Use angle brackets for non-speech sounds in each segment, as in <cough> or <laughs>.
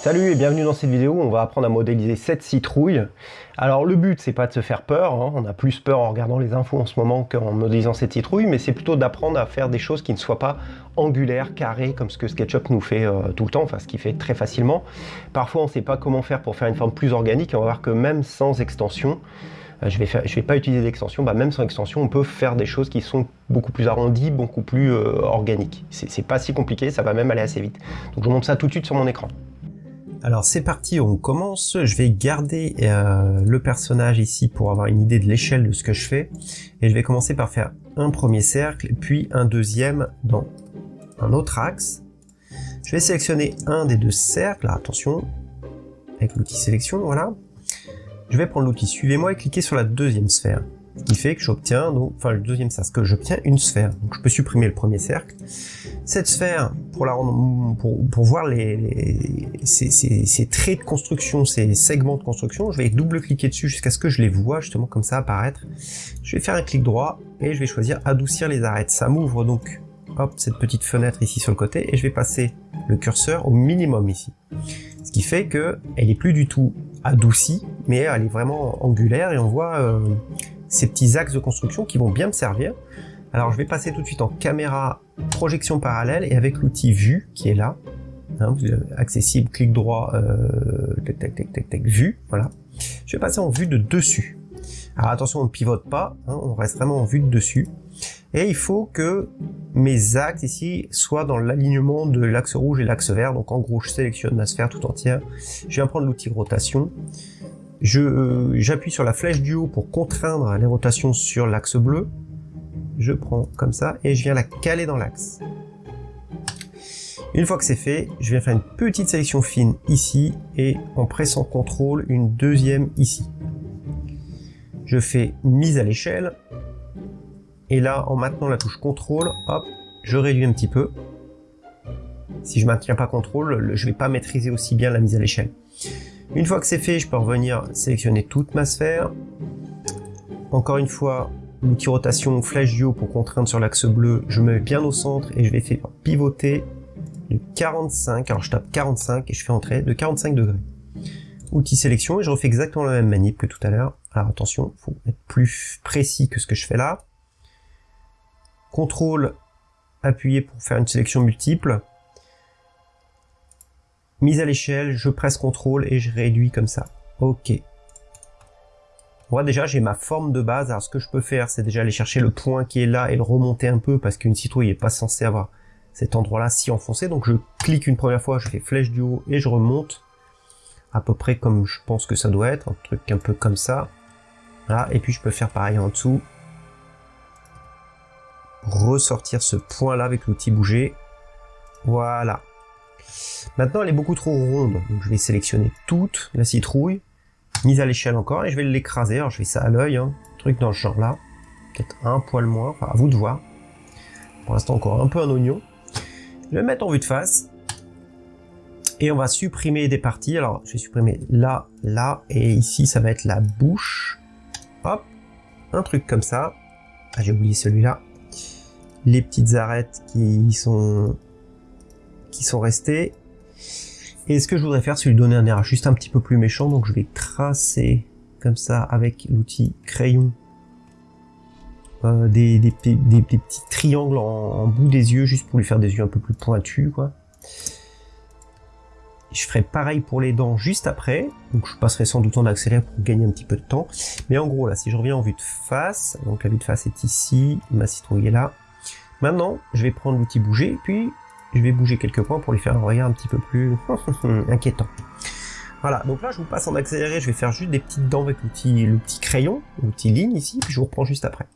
Salut et bienvenue dans cette vidéo, on va apprendre à modéliser cette citrouille. Alors le but c'est pas de se faire peur, hein. on a plus peur en regardant les infos en ce moment qu'en modélisant cette citrouille, mais c'est plutôt d'apprendre à faire des choses qui ne soient pas angulaires, carrées, comme ce que SketchUp nous fait euh, tout le temps, enfin ce qu'il fait très facilement. Parfois on ne sait pas comment faire pour faire une forme plus organique, et on va voir que même sans extension, je vais, faire, je vais pas utiliser d'extension, bah même sans extension, on peut faire des choses qui sont beaucoup plus arrondies, beaucoup plus euh, organiques. C'est pas si compliqué, ça va même aller assez vite. Donc je vous montre ça tout de suite sur mon écran. Alors c'est parti, on commence. Je vais garder euh, le personnage ici pour avoir une idée de l'échelle de ce que je fais. Et je vais commencer par faire un premier cercle, puis un deuxième dans un autre axe. Je vais sélectionner un des deux cercles, attention, avec l'outil sélection, voilà. Je vais prendre l'outil suivez-moi et cliquer sur la deuxième sphère. Ce qui fait que j'obtiens, enfin le deuxième cercle, que j'obtiens une sphère. Donc je peux supprimer le premier cercle. Cette sphère, pour, la pour, pour voir les, les ces, traits de construction, ces segments de construction, je vais double-cliquer dessus jusqu'à ce que je les vois justement comme ça apparaître. Je vais faire un clic droit et je vais choisir adoucir les arêtes. Ça m'ouvre donc hop, cette petite fenêtre ici sur le côté et je vais passer le curseur au minimum ici. Ce qui fait que elle est plus du tout adoucie, mais elle est vraiment angulaire et on voit euh, ces petits axes de construction qui vont bien me servir. Alors je vais passer tout de suite en caméra projection parallèle et avec l'outil vue qui est là, hein, accessible, clic droit, euh, tac, tac, tac, tac, tac, vue, voilà. Je vais passer en vue de dessus. Alors attention, on ne pivote pas, hein, on reste vraiment en vue de dessus. Et il faut que mes axes ici soient dans l'alignement de l'axe rouge et l'axe vert. Donc en gros, je sélectionne ma sphère tout entière. Je viens prendre l'outil rotation. Euh, j'appuie sur la flèche du haut pour contraindre les rotations sur l'axe bleu. Je prends comme ça et je viens la caler dans l'axe. Une fois que c'est fait, je viens faire une petite sélection fine ici et en pressant CTRL, une deuxième ici. Je fais mise à l'échelle et là, en maintenant la touche CTRL, hop, je réduis un petit peu. Si je maintiens pas CTRL, je vais pas maîtriser aussi bien la mise à l'échelle. Une fois que c'est fait, je peux revenir sélectionner toute ma sphère. Encore une fois, l'outil rotation flèche du haut pour contraindre sur l'axe bleu, je me mets bien au centre et je vais faire pivoter de 45, alors je tape 45 et je fais entrer de 45 degrés. Outil sélection et je refais exactement la même manip que tout à l'heure. Alors attention, faut être plus précis que ce que je fais là. CTRL appuyé pour faire une sélection multiple mise à l'échelle, je presse CTRL et je réduis comme ça. Ok. Moi déjà j'ai ma forme de base, alors ce que je peux faire c'est déjà aller chercher le point qui est là et le remonter un peu parce qu'une citrouille n'est pas censée avoir cet endroit-là si enfoncé, donc je clique une première fois, je fais flèche du haut et je remonte à peu près comme je pense que ça doit être, un truc un peu comme ça. Et puis je peux faire pareil en dessous. Ressortir ce point là avec l'outil bouger. Voilà. Maintenant, elle est beaucoup trop ronde, donc je vais sélectionner toute la citrouille, mise à l'échelle encore, et je vais l'écraser. Alors, je fais ça à l'œil, hein, truc dans ce genre-là. Peut-être un poil moins, à vous de voir. Pour l'instant, encore un peu un oignon. Je vais mettre en vue de face. Et on va supprimer des parties. Alors, je vais supprimer là, là, et ici, ça va être la bouche. Hop, un truc comme ça. Ah, j'ai oublié celui-là. Les petites arêtes qui sont qui sont restés. Et ce que je voudrais faire, c'est lui donner un air juste un petit peu plus méchant. Donc je vais tracer comme ça avec l'outil crayon euh, des, des, petits triangles en, bout des yeux, juste pour lui faire des yeux un peu plus pointus. quoi. Je ferai pareil pour les dents juste après, donc je passerai sans doute en accéléré pour gagner un petit peu de temps. Mais en gros là, si je reviens en vue de face, donc la vue de face est ici, ma citrouille est là. Maintenant, je vais prendre l'outil bouger, puis je vais bouger quelques points pour lui faire un regard un petit peu plus <laughs> inquiétant. Voilà, donc là je vous passe en accéléré, je vais faire juste des petites dents avec l'outil le petit crayon, l'outil ligne ici, puis je vous reprends juste après.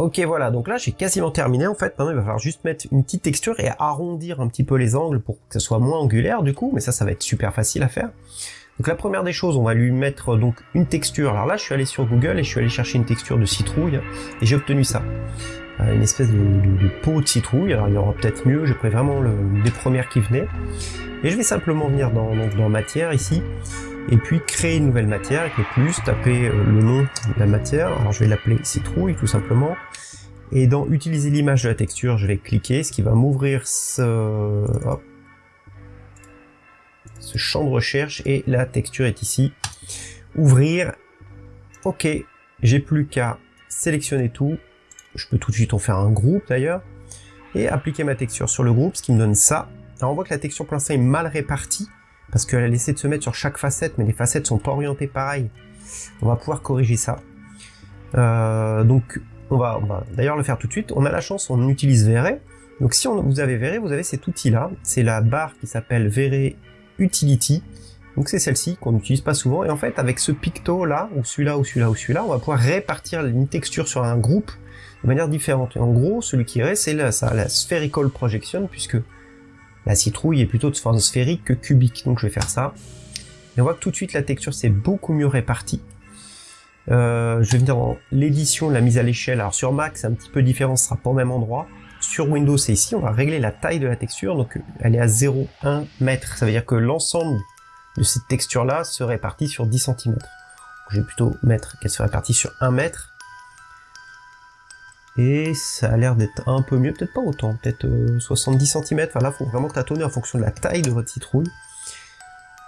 Ok voilà, donc là j'ai quasiment terminé en fait, maintenant il va falloir juste mettre une petite texture et arrondir un petit peu les angles pour que ça soit moins angulaire du coup, mais ça ça va être super facile à faire. Donc la première des choses, on va lui mettre donc une texture, alors là je suis allé sur Google et je suis allé chercher une texture de citrouille et j'ai obtenu ça. Une espèce de, peau de citrouille. Alors il y aura peut-être mieux, j'ai pris vraiment le, des premières qui venaient. Et je vais simplement venir dans, dans matière ici, et puis créer une nouvelle matière avec le plus, taper euh, le nom de la matière. Alors je vais l'appeler citrouille tout simplement. Et dans utiliser l'image de la texture, je vais cliquer, ce qui va m'ouvrir ce, ce champ de recherche et la texture est ici. Ouvrir. Ok, j'ai plus qu'à sélectionner tout. Je peux tout de suite en faire un groupe d'ailleurs. Et appliquer ma texture sur le groupe, ce qui me donne ça. Alors on voit que la texture l'instant est mal répartie, parce qu'elle a laissé de se mettre sur chaque facette, mais les facettes sont pas orientées pareil. On va pouvoir corriger ça. Euh, donc on va, d'ailleurs le faire tout de suite. On a la chance, on utilise Vray. Donc si on, vous avez Vray, vous avez cet outil-là. C'est la barre qui s'appelle Vray Utility. Donc c'est celle-ci qu'on n'utilise pas souvent. Et en fait, avec ce picto là, ou celui-là, ou celui-là, ou celui-là, on va pouvoir répartir une texture sur un groupe de manière différente. Et en gros, celui qui reste, c'est la, la spherical projection, puisque la citrouille est plutôt de forme sphérique que cubique. Donc je vais faire ça. Et on voit que tout de suite la texture c'est beaucoup mieux répartie. Euh, je vais venir dans l'édition, la mise à l'échelle. Alors sur Mac c'est un petit peu différent, ce sera pas au même endroit. Sur Windows c'est ici, on va régler la taille de la texture, donc elle est à 0,1 mètre. Ça veut dire que l'ensemble de cette texture là se répartit sur 10 cm. Je vais plutôt mettre qu'elle se répartit sur 1 mètre. Et ça a l'air d'être un peu mieux, peut-être pas autant, peut-être 70 euh, cm. Enfin là, il faut vraiment tâtonner en fonction de la taille de votre citrouille.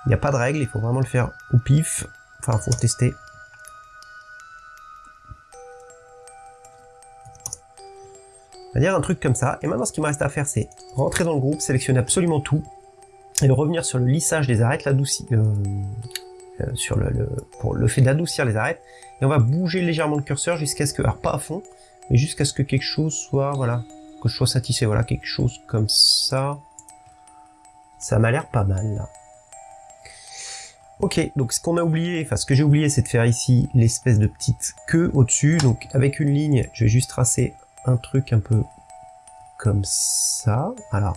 Il n'y a pas de règle, il faut vraiment le faire au pif. Enfin, faut tester. On va dire un truc comme ça. Et maintenant, ce qui me reste à faire, c'est rentrer dans le groupe, sélectionner absolument tout, et revenir sur le lissage des arêtes, l'adoucir, euh, sur le, pour le fait d'adoucir les arêtes. Et on va bouger légèrement le curseur jusqu'à ce que, alors pas à fond, mais jusqu'à ce que quelque chose soit, voilà, que je sois satisfait, voilà, quelque chose comme ça. Ça m'a l'air pas mal, là. Ok, donc ce qu'on a oublié, enfin ce que j'ai oublié, c'est de faire ici l'espèce de petite queue au-dessus. Donc avec une ligne, je vais juste tracer un truc un peu comme ça. Alors,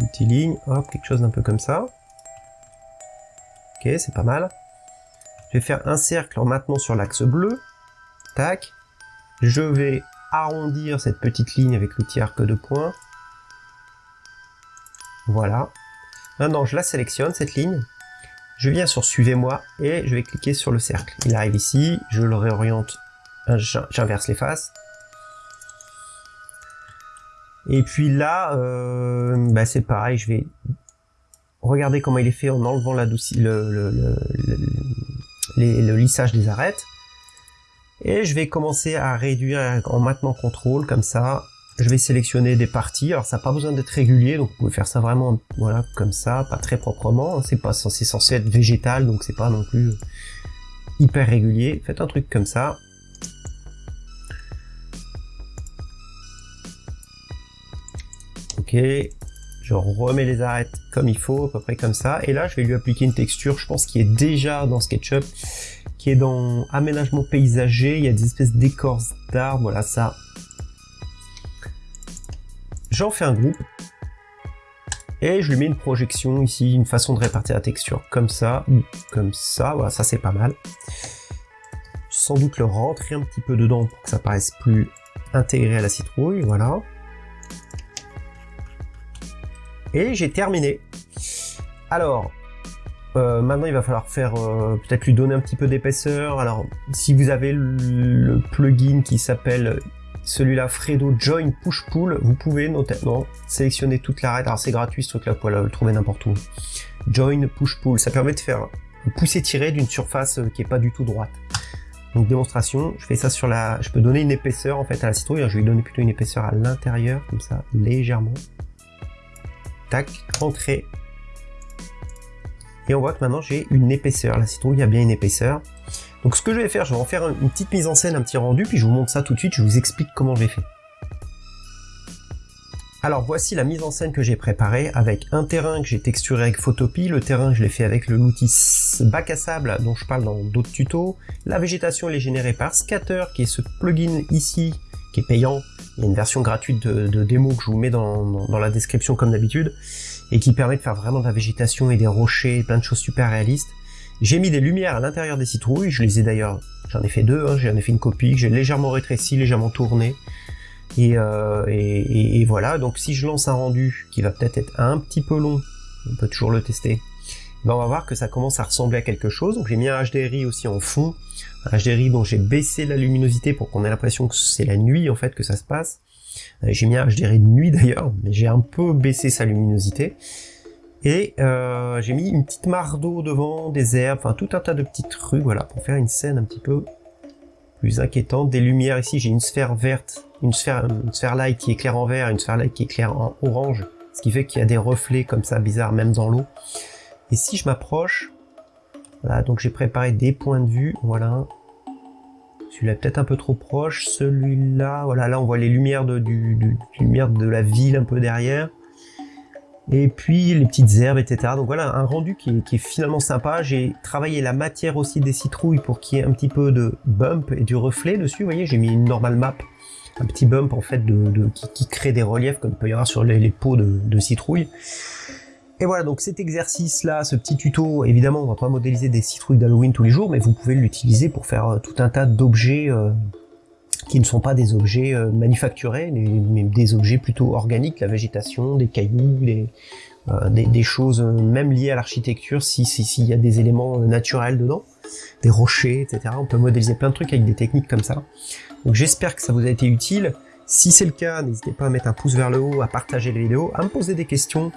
multiligne, hop, quelque chose d'un peu comme ça. Ok, c'est pas mal. Je vais faire un cercle en maintenant sur l'axe bleu. Tac. Je vais arrondir cette petite ligne avec l'outil arc de points. Voilà. Maintenant, je la sélectionne, cette ligne. Je viens sur Suivez-moi et je vais cliquer sur le cercle. Il arrive ici, je le réoriente, j'inverse les faces. Et puis là, euh, bah, c'est pareil, je vais regarder comment il est fait en enlevant la le, le, le lissage des arêtes. Et je vais commencer à réduire en maintenant contrôle, comme ça. Je vais sélectionner des parties. Alors ça n'a pas besoin d'être régulier, donc vous pouvez faire ça vraiment voilà comme ça, pas très proprement. C'est pas censé être végétal, donc c'est pas non plus hyper régulier. Faites un truc comme ça. Je remets les arêtes comme il faut, à peu près comme ça. Et là, je vais lui appliquer une texture, je pense, qui est déjà dans SketchUp, qui est dans aménagement paysager. Il y a des espèces d'écorces d'arbres, voilà ça. J'en fais un groupe. Et je lui mets une projection ici, une façon de répartir la texture comme ça, ou comme ça. Voilà, ça c'est pas mal. Sans doute le rentrer un petit peu dedans pour que ça paraisse plus intégré à la citrouille, voilà et j'ai terminé. Alors, euh, maintenant il va falloir faire euh, peut-être lui donner un petit peu d'épaisseur. Alors, si vous avez le, plugin qui s'appelle celui-là Fredo Join Push Pull, vous pouvez notamment sélectionner toute l'arête. Alors c'est gratuit ce truc-là, vous pouvez le trouver n'importe où. Join Push Pull, ça permet de faire pousser-tirer d'une surface euh, qui est pas du tout droite. Donc démonstration, je fais ça sur la... Je peux donner une épaisseur en fait à la citrouille, je vais lui donner plutôt une épaisseur à l'intérieur, comme ça, légèrement tac. Et on voit que maintenant j'ai une épaisseur. La citrouille a bien une épaisseur. Donc ce que je vais faire, je vais en faire une petite mise en scène, un petit rendu, puis je vous montre ça tout de suite, je vous explique comment j'ai fait. Alors voici la mise en scène que j'ai préparée avec un terrain que j'ai texturé avec Photopie, le terrain je l'ai fait avec l'outil bac à sable dont je parle dans d'autres tutos, la végétation elle est générée par Scatter qui est ce plugin ici qui est payant. Il y a une version gratuite de, démo que je vous mets dans, la description comme d'habitude, et qui permet de faire vraiment de la végétation et des rochers, plein de choses super réalistes. J'ai mis des lumières à l'intérieur des citrouilles, je les ai d'ailleurs J'en ai fait deux, hein. j'en ai fait une copie que j'ai légèrement rétréci, légèrement tourné. Euh, et, et, voilà, donc si je lance un rendu qui va peut-être être un petit peu long, on peut toujours le tester, ben on va voir que ça commence à ressembler à quelque chose. Donc j'ai mis un HDRI aussi en fond, un HDRI dont j'ai baissé la luminosité pour qu'on ait l'impression que c'est la nuit en fait que ça se passe. Euh, j'ai mis un HDRI de nuit <laughs> d'ailleurs, mais j'ai un peu baissé sa luminosité. Et euh, j'ai mis une petite mare d'eau devant, des herbes, enfin tout un tas de petits trucs, voilà, pour faire une scène un petit peu plus inquiétante. Des lumières ici, j'ai une sphère verte, une sphère, une sphère light qui éclaire en vert, une sphère light qui éclaire en orange, ce qui fait qu'il y a des reflets comme ça bizarres même dans l'eau. Et si je m'approche, voilà, donc j'ai préparé des points de vue, voilà. Celui-là peut-être un peu trop proche, celui-là, voilà, là on voit les lumières de, la ville un peu derrière et puis les petites herbes, etc. Donc voilà, un rendu qui est, finalement sympa. J'ai travaillé la matière aussi des citrouilles pour qu'il y ait un petit peu de bump et du reflet dessus. Vous voyez, j'ai mis une normal map, un petit bump en fait de, qui, crée des reliefs comme il peut y avoir sur les, peaux de, de citrouilles. Et voilà, donc cet exercice-là, ce petit tuto, évidemment, on va pas modéliser des citrouilles d'Halloween tous les jours, mais vous pouvez l'utiliser pour faire euh, tout un tas d'objets euh, qui ne sont pas des objets euh, manufacturés, mais des objets plutôt organiques, la végétation, des cailloux, des, choses même liées à l'architecture, s'il si, s'il y a des éléments naturels dedans, des rochers, etc. On peut modéliser plein de trucs avec des techniques comme ça. Donc j'espère que ça vous a été utile. Si c'est le cas, n'hésitez pas à mettre un pouce vers le haut, à partager la vidéo, à me poser des questions,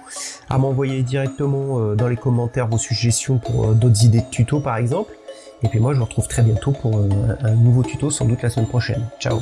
à m'envoyer directement dans les commentaires vos suggestions pour d'autres idées de tutos par exemple. Et puis moi, je vous retrouve très bientôt pour un, nouveau tuto, sans doute la semaine prochaine. Ciao